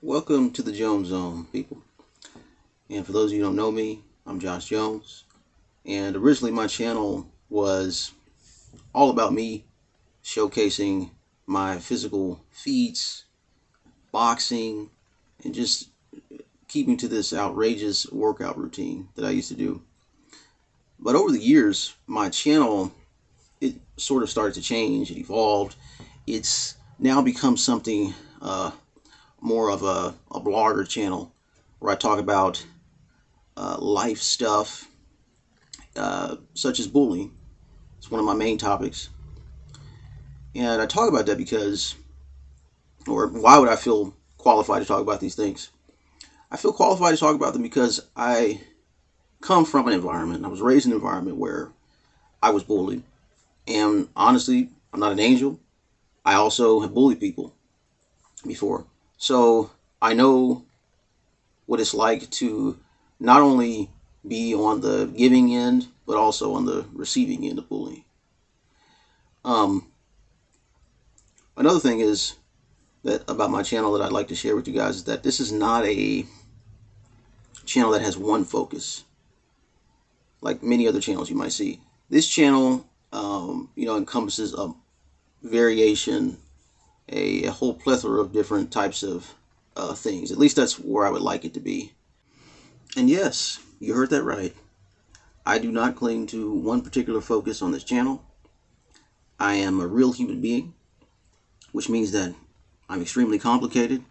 Welcome to the Jones Zone, people. And for those of you who don't know me, I'm Josh Jones. And originally my channel was all about me showcasing my physical feats, boxing, and just keeping to this outrageous workout routine that I used to do. But over the years, my channel, it sort of started to change. It evolved. It's now become something uh, more of a, a blogger channel where I talk about uh, life stuff uh, such as bullying. It's one of my main topics. And I talk about that because, or why would I feel qualified to talk about these things? I feel qualified to talk about them because I come from an environment, I was raised in an environment where I was bullied. And honestly, I'm not an angel. I also have bullied people before. So I know what it's like to not only be on the giving end, but also on the receiving end of bullying. Um, another thing is that about my channel that I'd like to share with you guys is that this is not a channel that has one focus like many other channels you might see. This channel, um, you know, encompasses a variation a, a whole plethora of different types of uh, things. At least that's where I would like it to be. And yes, you heard that right. I do not cling to one particular focus on this channel. I am a real human being, which means that I'm extremely complicated.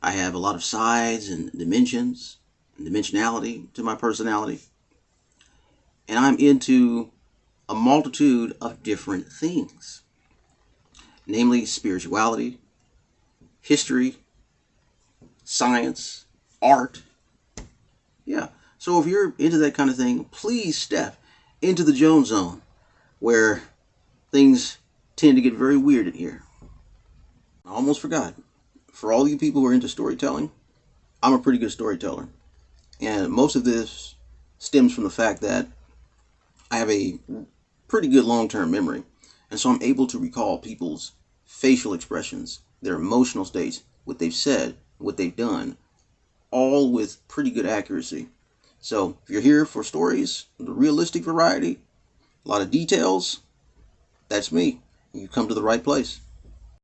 I have a lot of sides and dimensions and dimensionality to my personality. And I'm into a multitude of different things namely spirituality, history, science, art. Yeah. So if you're into that kind of thing, please step into the Jones Zone where things tend to get very weird in here. I almost forgot. For all you people who are into storytelling, I'm a pretty good storyteller. And most of this stems from the fact that I have a pretty good long-term memory. And so I'm able to recall people's facial expressions, their emotional states, what they've said, what they've done, all with pretty good accuracy. So if you're here for stories, the realistic variety, a lot of details, that's me. You come to the right place.